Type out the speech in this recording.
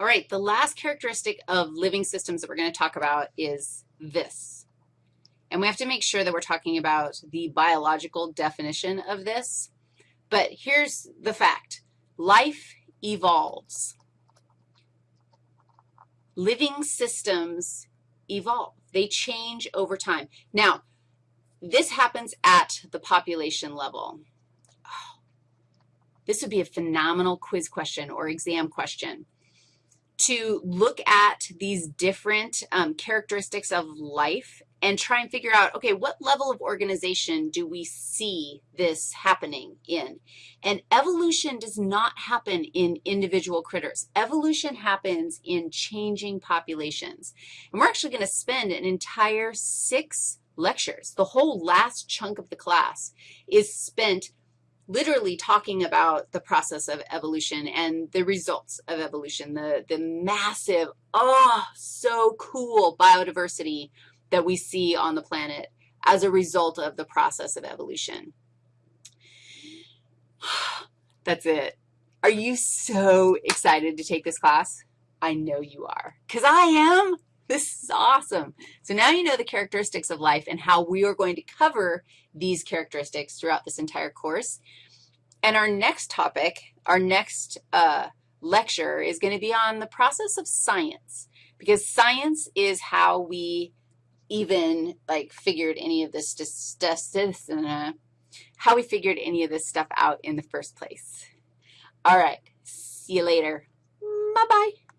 All right, the last characteristic of living systems that we're going to talk about is this. And we have to make sure that we're talking about the biological definition of this. But here's the fact. Life evolves. Living systems evolve. They change over time. Now, this happens at the population level. Oh, this would be a phenomenal quiz question or exam question to look at these different um, characteristics of life and try and figure out, okay, what level of organization do we see this happening in? And evolution does not happen in individual critters. Evolution happens in changing populations. And we're actually going to spend an entire six lectures. The whole last chunk of the class is spent literally talking about the process of evolution and the results of evolution, the, the massive, oh, so cool biodiversity that we see on the planet as a result of the process of evolution. That's it. Are you so excited to take this class? I know you are, because I am. This is awesome. So now you know the characteristics of life and how we are going to cover these characteristics throughout this entire course. And our next topic, our next uh, lecture is going to be on the process of science because science is how we even, like, figured any of this, how we figured any of this stuff out in the first place. All right. See you later. Bye-bye.